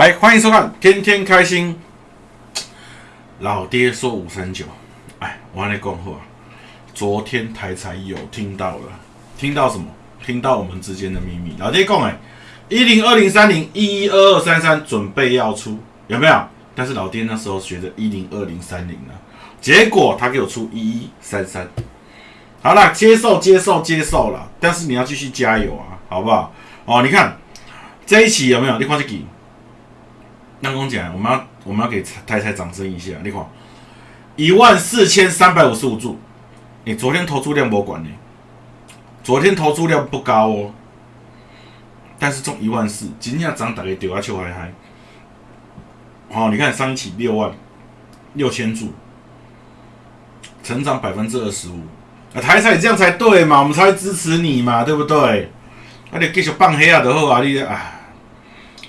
来，欢迎收看《天天开心》。老爹说五三九，哎，我跟你讲话，昨天台才有听到了，听到什么？听到我们之间的秘密。老爹讲哎，一零二零三零一一二二三三准备要出，有没有？但是老爹那时候学着一零二零三零呢，结果他给我出一一三三。好了，接受接受接受了，但是你要继续加油啊，好不好？哦，你看这一期有没有？你看这个，那公讲，我们要我们要给太太掌声一下。你看一万四千三百五十五注，你昨天投注量不管呢？昨天投注量不高哦，但是中一万四，今天涨大概丢下去还还。好，你看上一期六万六千注，成长百分之二十五。啊，台彩这样才对嘛，我们才会支持你嘛，对不对？那你继续放黑啊，就好啊，你啊，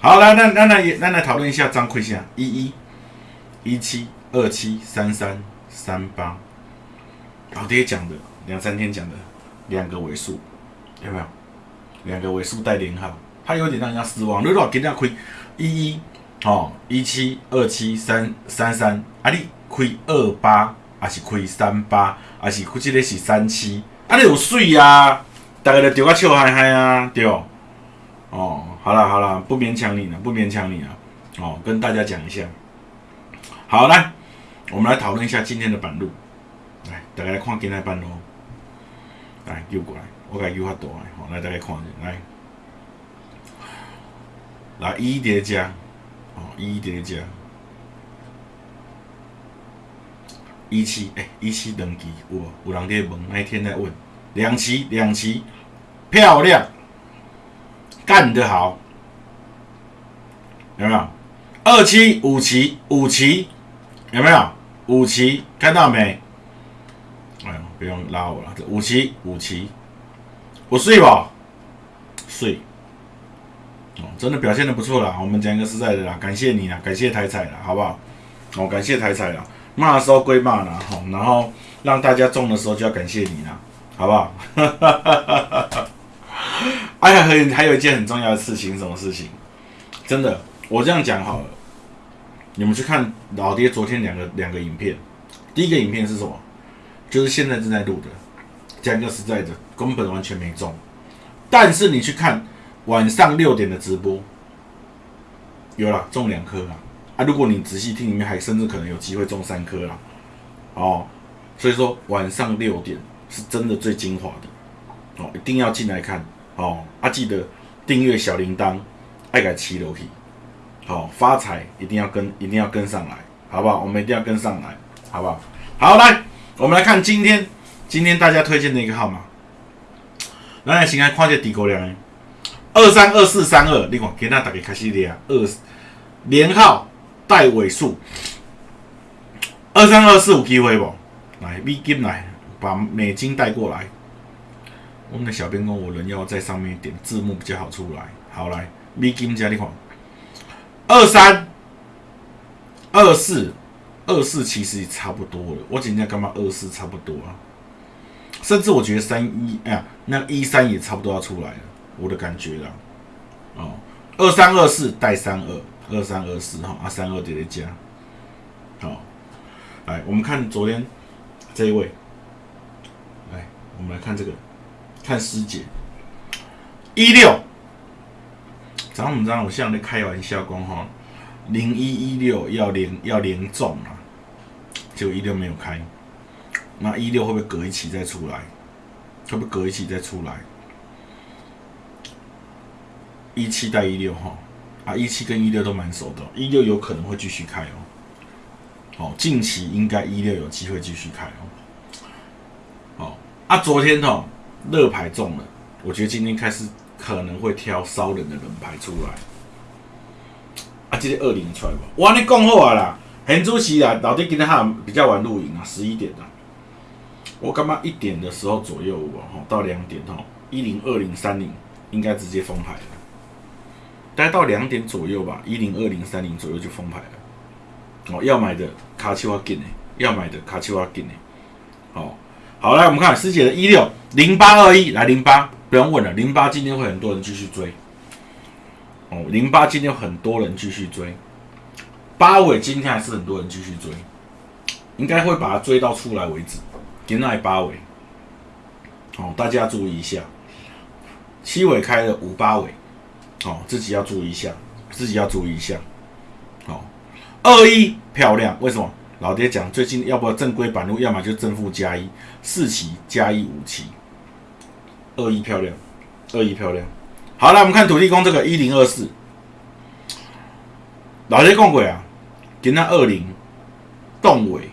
好来，那那那那来讨论一下张亏线，一一一七二七三三三八，老爹讲的两三天讲的两个尾数，有没有？两个尾数带连号，他有点让人家失望。你若今天亏一一，哦，一七二七三三三，啊，你亏二八。还是亏三八，还是估计咧是三七，啊，你有水啊？大家就丢个笑嗨嗨啊，对哦。好了好了，不勉强你了，不勉强你了。哦，跟大家讲一下。好，来，我们来讨论一下今天的板路。来，大家来看今天板路。来，丢过来，我给丢较大诶。好，来大家看下，来，来一叠加，哦，一叠加。一期哎，一期两期有无？有人在问，那天在问，两期两期漂亮，干得好，有没有？二期五期五期有没有？五期看到没？哎呦，不用拉我了，这五期五期，我睡吧，睡。哦，真的表现的不错啦，我们讲一个实在的啦，感谢你啦，感谢台彩啦，好不好？哦，感谢台彩啦。骂的时候归骂啦，吼，然后让大家中的时候就要感谢你啦，好不好？哎呀，还还有一件很重要的事情，什么事情？真的，我这样讲好了，你们去看老爹昨天两个两个影片，第一个影片是什么？就是现在正在录的，讲个实在的，根本完全没中。但是你去看晚上六点的直播，有了中两颗啊。如果你仔细听，里面还甚至可能有机会中三颗啦，哦，所以说晚上六点是真的最精华的，哦，一定要进来看，哦，啊，记得订阅小铃铛，爱改七楼梯，好，发财一定要跟，一定要跟上来，好不好？我们一定要跟上来，好不好？好，来，我们来看今天，今天大家推荐的一个号码，来，先来看这底沟量，二三二四三二，另外给那大家开始连二连号。带尾数二三二四有机会不？来美金来，把美金带过来。我们的小编工，我人要在上面点字幕比较好出来。好来，美金加你看，二三二四二四其实也差不多了。我今天干嘛二四差不多啊？甚至我觉得三一哎呀，那一三也差不多要出来了，我的感觉啦。哦，二三二四带三二。二三二四哈，啊三二叠叠加，好，来我们看昨天这一位，来我们来看这个，看师姐一六，咱们知道我像在开玩笑讲哈，零一一六要连要连中啊，结果一六没有开，那一六会不会隔一期再出来？会不会隔一期再出来？一七带一六哈。啊，一七跟一六都蛮熟的，一六有可能会继续开哦。好，近期应该一六有机会继续开哦。好，啊，昨天哦，热牌中了，我觉得今天开始可能会挑烧人的人牌出来。啊，这个二零出来吧，我跟你讲好啊啦，很主席啊，老弟今天还比较晚露营啊，十一点啊。我干嘛一点的时候左右哦，到两点哦，一零二零三零应该直接封牌了。大概到两点左右吧，一零二零三零左右就封牌了。哦，要买的卡丘瓦金呢？要买的卡丘瓦金呢？好，好来，我们看师姐的一六零八二一来零八，不用问了，零八今天会很多人继续追。哦，零八今天有很多人继续追，八尾今天还是很多人继续追，应该会把它追到出来为止。今天八尾，哦，大家注意一下，七尾开了五八尾，哦，自己要注意一下，自己要注意一下。好，二一漂亮，为什么？老爹讲最近要不要正规版路，要么就正负加一，四期加一五期，二一漂亮，二一漂亮。好了，我们看土地公这个一零二四，老爹讲过啊，今天二零动尾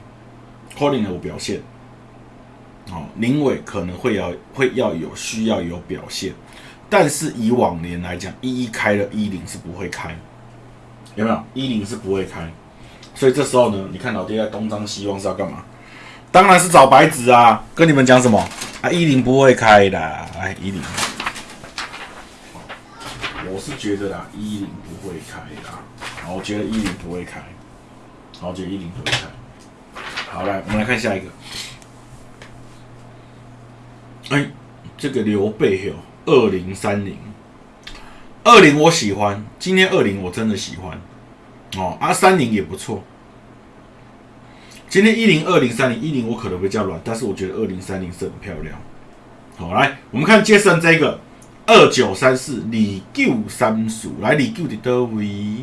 可能有表现，哦，零尾可能会要会要有需要有表现，但是以往年来讲，一一开了一零是不会开，有没有？一零是不会开，所以这时候呢，你看老爹在东张西望是要干嘛？当然是找白纸啊！跟你们讲什么啊？一零不会开的，哎，一零。我是觉得啦，一零不会开的。好，我觉得一零不会开。好，我觉得一零不会开。好，来，我们来看下一个。哎，这个刘备哟二零三零，二零我喜欢，今天二零我真的喜欢。哦，啊，三零也不错。今天一零二零三零一零我可能会较软，但是我觉得二零三零是很漂亮。好，来，我们看接胜这个。二九三四李九三数来李九的多位，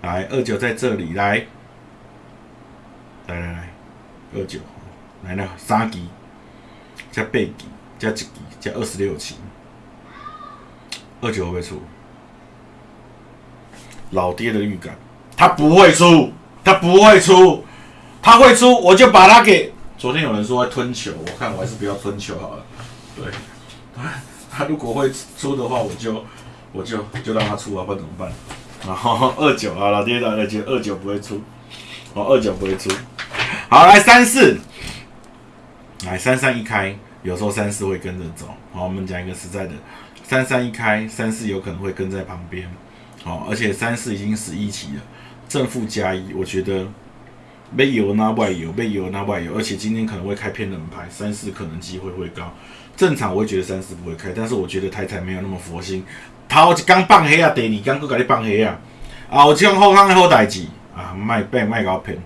来二九在这里来，来来来，二九来了三级加八级加一级加二十六期，二九会不会出？老爹的预感，他不会出，他不会出，他会出我就把他给。昨天有人说会吞球，我看我还是不要吞球好了，对。他如果会出的话，我就我就就让他出啊，不然怎么办？然后二九啊，老爹老爹觉得二九不会出，哦，二九不会出。好，来三四，来三三一开，有时候三四会跟着走。好，我们讲一个实在的，三三一开，三四有可能会跟在旁边。好，而且三四已经十一期了，正负加一，我觉得被油那外油，被油那外油，而且今天可能会开偏冷牌，三四可能机会会高。正常我会觉得三四不会开，但是我觉得太太没有那么佛心。头一刚放黑啊，第二刚搁甲你放黑啊，啊，我讲好康好代志。啊，卖骗卖搞骗，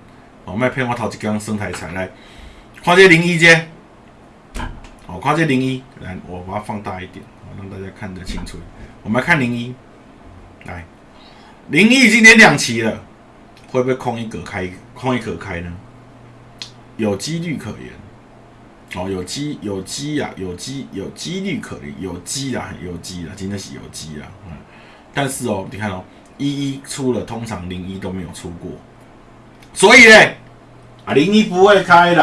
哦，卖骗我头一刚生台财来，看这零一姐，哦，看这零一，来，我把它放大一点，让大家看得清楚。我们来看零一，来，零一今天两期了，会不会空一格开，空一格开呢？有几率可言。哦，有机有机啊，有机有几率可言有机啦，有机啦，今天是有机啦，嗯，但是哦，你看哦，一一出了，通常零一都没有出过，所以呢，啊零一不会开的，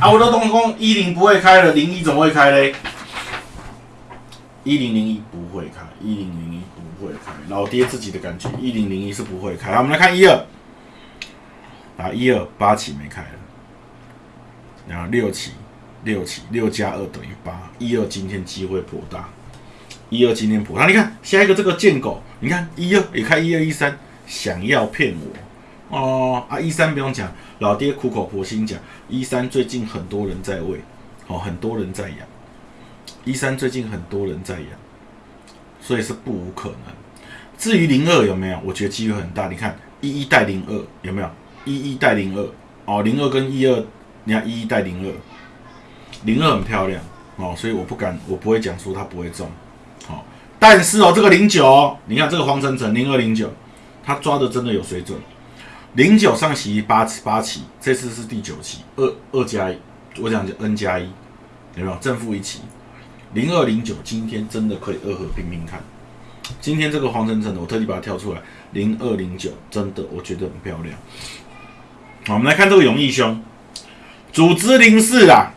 啊我都东风一零不会开了，零一怎么会开嘞？一零零一不会开，一零零一不会开，老爹自己的感觉，一零零一是不会开。好，我们来看一二，啊一二八起没开了，然后六起。六起六加二等于八，一二今天机会颇大，一二今天颇大。你看下一个这个贱狗，你看一二也开一二一三，想要骗我哦啊！一三不用讲，老爹苦口婆心讲，一三最近很多人在喂，哦，很多人在养，一三最近很多人在养，所以是不无可能。至于零二有没有，我觉得机会很大。你看一一带零二有没有？一一带零二哦，零二跟一二，你看一一带零二。零二很漂亮哦，所以我不敢，我不会讲说它不会中，好，但是哦，这个零九，你看这个黄晨晨零二零九，他抓的真的有水准。零九上期八八期，这次是第九期，二二加一，我讲就 n 加一，有没有正负一期？零二零九今天真的可以二合拼拼看。今天这个黄晨晨的，我特地把它挑出来，零二零九真的我觉得很漂亮。好，我们来看这个永义兄，组织零四啦。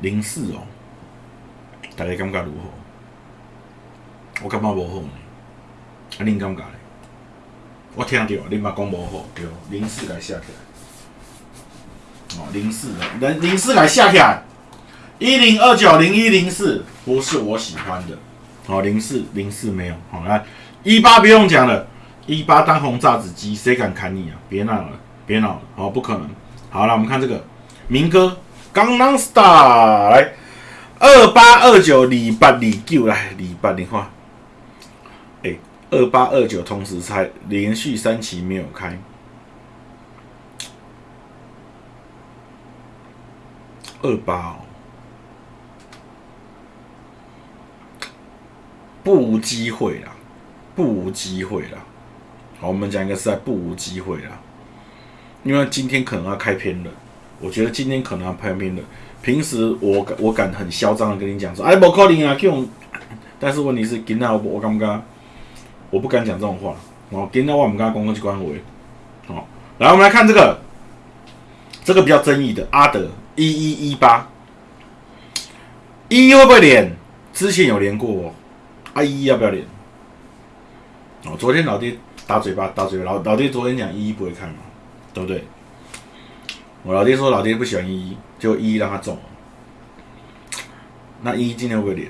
零四哦，大家感觉如何？我感觉无好呢。啊，恁感觉咧？我听到恁嘛讲无好，对，零四来下起来。哦，零四，零零四来下起来。一零二九零一零四不是我喜欢的。哦，零四零四没有。好来，一八不用讲了，一八当红炸子鸡，谁敢砍你啊？别闹了，别闹了，好，不可能。好了，我们看这个明哥。刚刚 star 来二八二九李八李九来李八你看哎，二八二九同时拆，连续三期没有开。二八哦，不无机会啦，不无机会啦。好，我们讲一个实在不无机会啦，因为今天可能要开偏了。我觉得今天可能要开偏了。平时我敢我敢很嚣张的跟你讲说，哎，不可能啊，这种。但是问题是，今天我我敢不敢？我不敢讲这种话。哦，今天我们跟他公共去关维。好，来我们来看这个，这个比较争议的阿德。一一一八，一会不会连？之前有连过哦。啊一要不要连？哦，昨天老爹打嘴巴打嘴巴，老老爹昨天讲一一不会看嘛，对不对？我老爹说老爹不喜欢一一，就一一让他中。那一今天会不会连？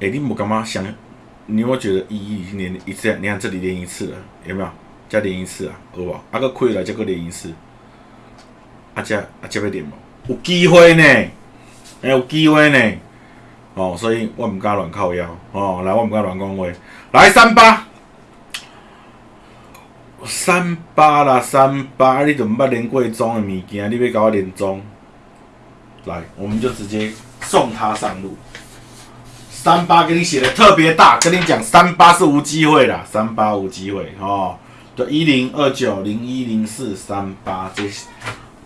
哎，你不干嘛想？你有没有觉得一一已经连一次？你看这里连一次了，有没有？再连一次啊，好不好？啊个亏了，再个连一次。啊，这啊这要点无？有机会呢，哎，有机会呢，哦，所以我唔敢乱靠腰，哦，来，我唔敢乱讲话，来三八，三八啦，三八，你都唔捌连过钟的物件，你要搞我连钟？来，我们就直接送他上路。三八给你写的特别大，跟你讲，三八是无机会啦，三八无机会，哦，就一零二九零一零四三八这。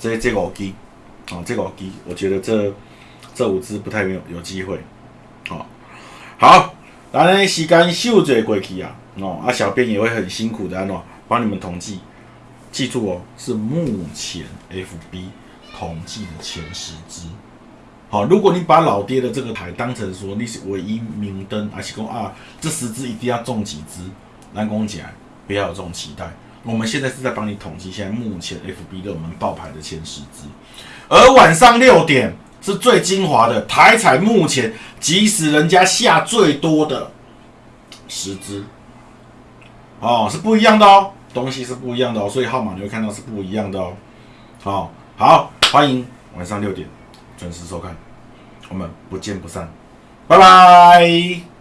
这这五支，哦，这五支，我觉得这这五支不太有有机会，好，好，来呢，时间秀嘴过去啊，哦，啊，小编也会很辛苦的喏，帮你们统计，记住哦，是目前 FB 统计的前十支，好，如果你把老爹的这个台当成说你是唯一明灯，而且讲啊，这十支一定要中几支，来讲起来，不要有这种期待。我们现在是在帮你统计现在目前 FB 热门爆牌的前十支，而晚上六点是最精华的台彩目前即使人家下最多的十支，哦，是不一样的哦，东西是不一样的哦，所以号码你会看到是不一样的哦。好，好，欢迎晚上六点准时收看，我们不见不散，拜拜。